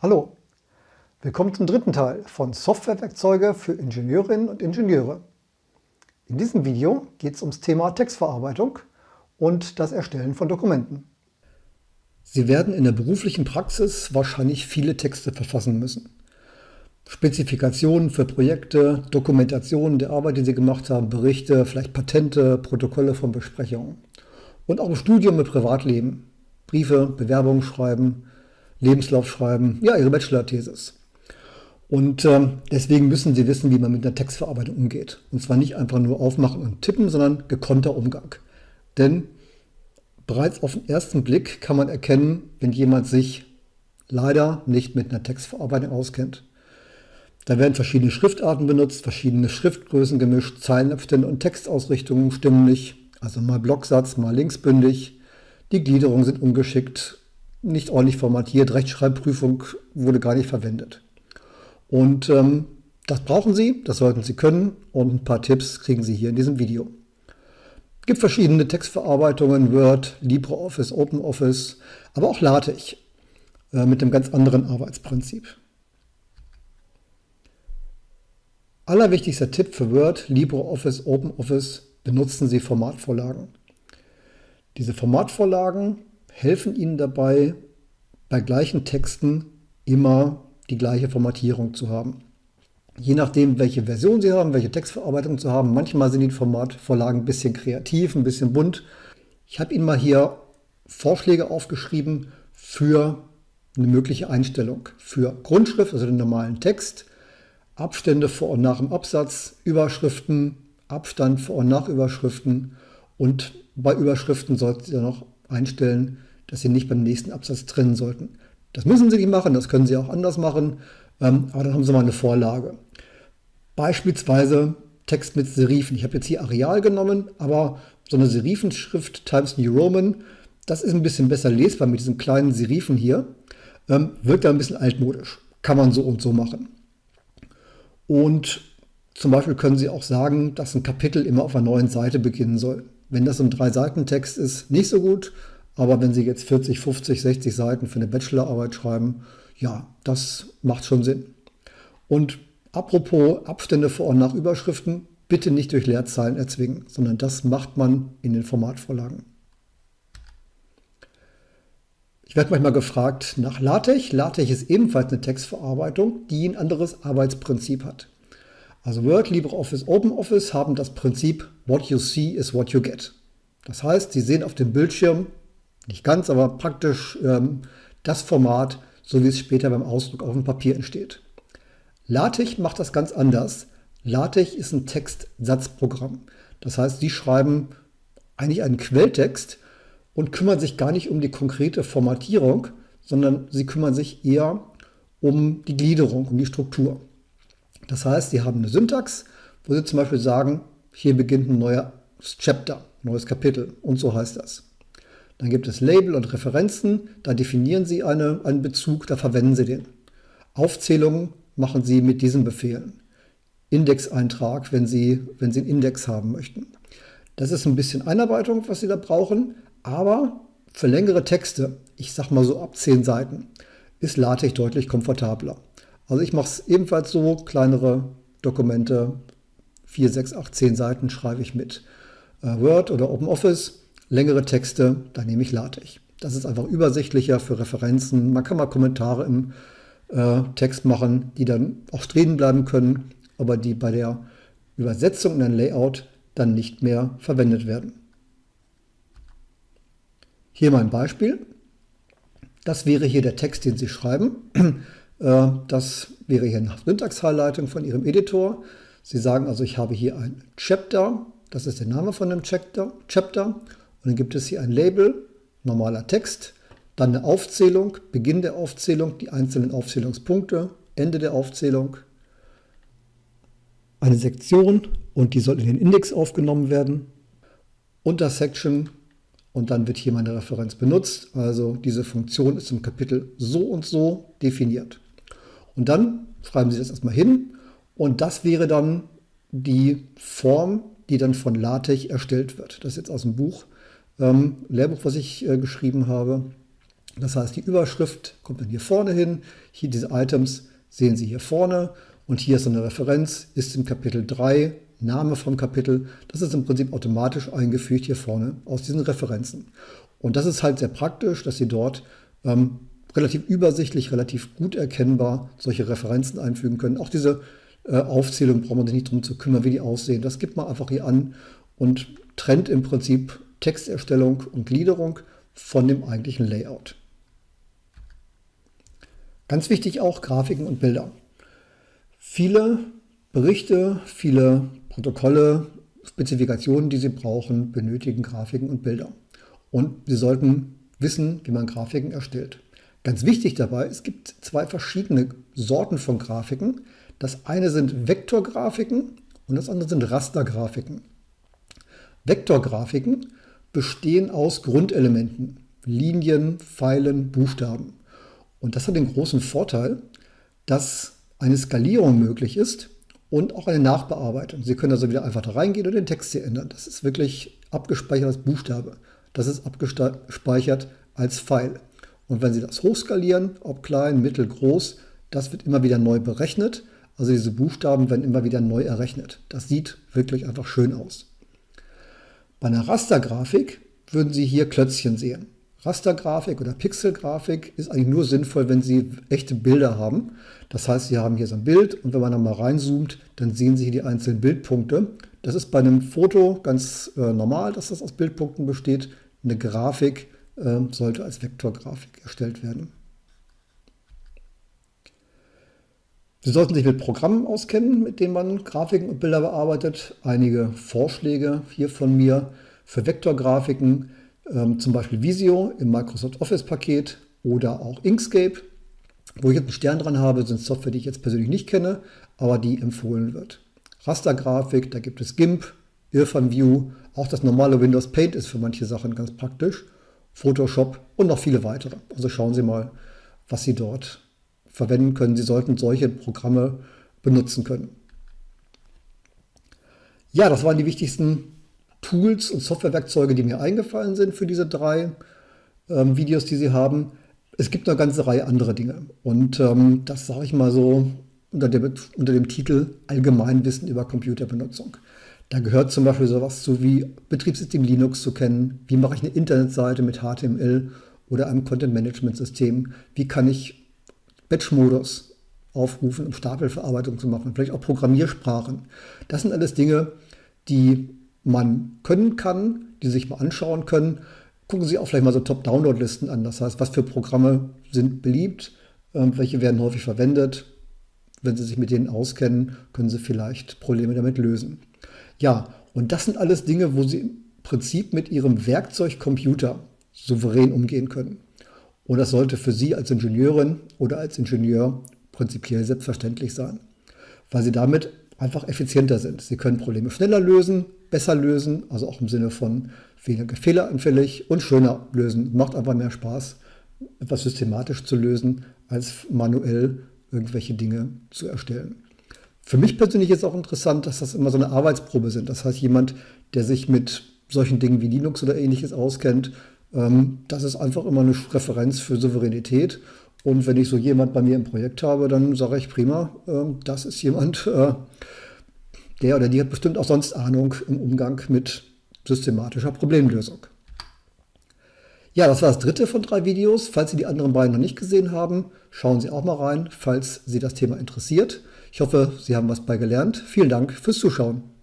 Hallo, willkommen zum dritten Teil von Softwarewerkzeuge für Ingenieurinnen und Ingenieure. In diesem Video geht es ums Thema Textverarbeitung und das Erstellen von Dokumenten. Sie werden in der beruflichen Praxis wahrscheinlich viele Texte verfassen müssen. Spezifikationen für Projekte, Dokumentationen der Arbeit, die Sie gemacht haben, Berichte, vielleicht Patente, Protokolle von Besprechungen. Und auch im Studium mit Privatleben, Briefe, Bewerbungen schreiben, Lebenslauf schreiben, ja, ihre Bachelor-Thesis. Und ähm, deswegen müssen Sie wissen, wie man mit einer Textverarbeitung umgeht. Und zwar nicht einfach nur aufmachen und tippen, sondern gekonnter Umgang. Denn bereits auf den ersten Blick kann man erkennen, wenn jemand sich leider nicht mit einer Textverarbeitung auskennt. Da werden verschiedene Schriftarten benutzt, verschiedene Schriftgrößen gemischt, Zeilenabstände und Textausrichtungen stimmen nicht. Also mal Blocksatz, mal linksbündig. Die Gliederungen sind ungeschickt nicht ordentlich formatiert, Rechtschreibprüfung wurde gar nicht verwendet. Und ähm, das brauchen Sie, das sollten Sie können und ein paar Tipps kriegen Sie hier in diesem Video. Es gibt verschiedene Textverarbeitungen, Word, LibreOffice, OpenOffice, aber auch LaTeX äh, mit einem ganz anderen Arbeitsprinzip. Allerwichtigster Tipp für Word, LibreOffice, OpenOffice, benutzen Sie Formatvorlagen. Diese Formatvorlagen helfen Ihnen dabei, bei gleichen Texten immer die gleiche Formatierung zu haben. Je nachdem, welche Version Sie haben, welche Textverarbeitung zu haben. Manchmal sind die Formatvorlagen ein bisschen kreativ, ein bisschen bunt. Ich habe Ihnen mal hier Vorschläge aufgeschrieben für eine mögliche Einstellung. Für Grundschrift, also den normalen Text, Abstände vor und nach dem Absatz, Überschriften, Abstand vor und nach Überschriften und bei Überschriften sollten Sie dann noch einstellen, dass Sie nicht beim nächsten Absatz trennen sollten. Das müssen Sie nicht machen, das können Sie auch anders machen, ähm, aber dann haben Sie mal eine Vorlage. Beispielsweise Text mit Serifen. Ich habe jetzt hier Areal genommen, aber so eine Serifenschrift Times New Roman, das ist ein bisschen besser lesbar mit diesen kleinen Serifen hier. Ähm, wirkt da ein bisschen altmodisch. Kann man so und so machen. Und zum Beispiel können Sie auch sagen, dass ein Kapitel immer auf einer neuen Seite beginnen soll. Wenn das ein Drei-Seiten-Text ist, nicht so gut. Aber wenn Sie jetzt 40, 50, 60 Seiten für eine Bachelorarbeit schreiben, ja, das macht schon Sinn. Und apropos Abstände vor und nach Überschriften, bitte nicht durch Leerzeilen erzwingen, sondern das macht man in den Formatvorlagen. Ich werde manchmal gefragt nach LaTeX. LaTeX ist ebenfalls eine Textverarbeitung, die ein anderes Arbeitsprinzip hat. Also Word, LibreOffice, OpenOffice haben das Prinzip What you see is what you get. Das heißt, Sie sehen auf dem Bildschirm nicht ganz, aber praktisch ähm, das Format, so wie es später beim Ausdruck auf dem Papier entsteht. LaTeX macht das ganz anders. LaTeX ist ein Textsatzprogramm. Das heißt, Sie schreiben eigentlich einen Quelltext und kümmern sich gar nicht um die konkrete Formatierung, sondern Sie kümmern sich eher um die Gliederung, um die Struktur. Das heißt, Sie haben eine Syntax, wo Sie zum Beispiel sagen, hier beginnt ein neues Chapter, neues Kapitel und so heißt das. Dann gibt es Label und Referenzen, da definieren Sie eine, einen Bezug, da verwenden Sie den. Aufzählungen machen Sie mit diesen Befehlen. Indexeintrag, wenn Sie, wenn Sie einen Index haben möchten. Das ist ein bisschen Einarbeitung, was Sie da brauchen, aber für längere Texte, ich sag mal so ab 10 Seiten, ist LaTeX deutlich komfortabler. Also ich mache es ebenfalls so, kleinere Dokumente, 4, 6, 8, 10 Seiten schreibe ich mit äh, Word oder OpenOffice längere Texte, da nehme ich LaTeX. Das ist einfach übersichtlicher für Referenzen. Man kann mal Kommentare im äh, Text machen, die dann auch stehen bleiben können, aber die bei der Übersetzung in ein Layout dann nicht mehr verwendet werden. Hier mal ein Beispiel. Das wäre hier der Text, den Sie schreiben. Äh, das wäre hier eine Syntax-Highlighting von Ihrem Editor. Sie sagen also, ich habe hier ein Chapter, das ist der Name von dem Chapter und dann gibt es hier ein Label, normaler Text, dann eine Aufzählung, Beginn der Aufzählung, die einzelnen Aufzählungspunkte, Ende der Aufzählung, eine Sektion und die soll in den Index aufgenommen werden, Untersection und dann wird hier meine Referenz benutzt. Also diese Funktion ist im Kapitel so und so definiert. Und dann schreiben Sie das erstmal hin und das wäre dann die Form, die dann von LaTeX erstellt wird. Das ist jetzt aus dem Buch ähm, Lehrbuch, was ich äh, geschrieben habe. Das heißt, die Überschrift kommt dann hier vorne hin. Hier diese Items sehen Sie hier vorne. Und hier ist eine Referenz, ist im Kapitel 3, Name vom Kapitel. Das ist im Prinzip automatisch eingefügt hier vorne aus diesen Referenzen. Und das ist halt sehr praktisch, dass Sie dort ähm, relativ übersichtlich, relativ gut erkennbar solche Referenzen einfügen können. Auch diese äh, Aufzählung braucht man sich nicht darum zu kümmern, wie die aussehen. Das gibt man einfach hier an und trennt im Prinzip Texterstellung und Gliederung von dem eigentlichen Layout. Ganz wichtig auch Grafiken und Bilder. Viele Berichte, viele Protokolle, Spezifikationen, die Sie brauchen, benötigen Grafiken und Bilder. Und Sie sollten wissen, wie man Grafiken erstellt. Ganz wichtig dabei, es gibt zwei verschiedene Sorten von Grafiken. Das eine sind Vektorgrafiken und das andere sind Rastergrafiken. Vektorgrafiken bestehen aus Grundelementen, Linien, Pfeilen, Buchstaben. Und das hat den großen Vorteil, dass eine Skalierung möglich ist und auch eine Nachbearbeitung. Sie können also wieder einfach da reingehen und den Text hier ändern. Das ist wirklich abgespeichert als Buchstabe. Das ist abgespeichert als Pfeil. Und wenn Sie das hochskalieren, ob klein, mittel, groß, das wird immer wieder neu berechnet. Also diese Buchstaben werden immer wieder neu errechnet. Das sieht wirklich einfach schön aus. Bei einer Rastergrafik würden Sie hier Klötzchen sehen. Rastergrafik oder Pixelgrafik ist eigentlich nur sinnvoll, wenn Sie echte Bilder haben. Das heißt, Sie haben hier so ein Bild und wenn man dann mal reinzoomt, dann sehen Sie hier die einzelnen Bildpunkte. Das ist bei einem Foto ganz äh, normal, dass das aus Bildpunkten besteht. Eine Grafik äh, sollte als Vektorgrafik erstellt werden. Sie sollten sich mit Programmen auskennen, mit denen man Grafiken und Bilder bearbeitet. Einige Vorschläge hier von mir für Vektorgrafiken, ähm, zum Beispiel Visio im Microsoft Office-Paket oder auch Inkscape. Wo ich jetzt einen Stern dran habe, sind Software, die ich jetzt persönlich nicht kenne, aber die empfohlen wird. Rastergrafik, da gibt es GIMP, Irfan View, auch das normale Windows Paint ist für manche Sachen ganz praktisch, Photoshop und noch viele weitere. Also schauen Sie mal, was Sie dort verwenden können. Sie sollten solche Programme benutzen können. Ja, das waren die wichtigsten Tools und Softwarewerkzeuge, die mir eingefallen sind für diese drei ähm, Videos, die Sie haben. Es gibt eine ganze Reihe anderer Dinge. Und ähm, das sage ich mal so unter dem, unter dem Titel Allgemeinwissen über Computerbenutzung. Da gehört zum Beispiel sowas zu wie Betriebssystem Linux zu kennen, wie mache ich eine Internetseite mit HTML oder einem Content-Management-System, wie kann ich Batch-Modus aufrufen, um Stapelverarbeitung zu machen, vielleicht auch Programmiersprachen. Das sind alles Dinge, die man können kann, die sich mal anschauen können. Gucken Sie auch vielleicht mal so Top-Download-Listen an. Das heißt, was für Programme sind beliebt, ähm, welche werden häufig verwendet. Wenn Sie sich mit denen auskennen, können Sie vielleicht Probleme damit lösen. Ja, und das sind alles Dinge, wo Sie im Prinzip mit Ihrem Werkzeug Computer souverän umgehen können. Und das sollte für Sie als Ingenieurin oder als Ingenieur prinzipiell selbstverständlich sein, weil Sie damit einfach effizienter sind. Sie können Probleme schneller lösen, besser lösen, also auch im Sinne von weniger fehleranfällig und schöner lösen. Macht einfach mehr Spaß, etwas systematisch zu lösen, als manuell irgendwelche Dinge zu erstellen. Für mich persönlich ist auch interessant, dass das immer so eine Arbeitsprobe sind. Das heißt, jemand, der sich mit solchen Dingen wie Linux oder ähnliches auskennt, das ist einfach immer eine Referenz für Souveränität. Und wenn ich so jemand bei mir im Projekt habe, dann sage ich prima, ähm, das ist jemand, äh, der oder die hat bestimmt auch sonst Ahnung im Umgang mit systematischer Problemlösung. Ja, das war das dritte von drei Videos. Falls Sie die anderen beiden noch nicht gesehen haben, schauen Sie auch mal rein, falls Sie das Thema interessiert. Ich hoffe, Sie haben was bei gelernt. Vielen Dank fürs Zuschauen.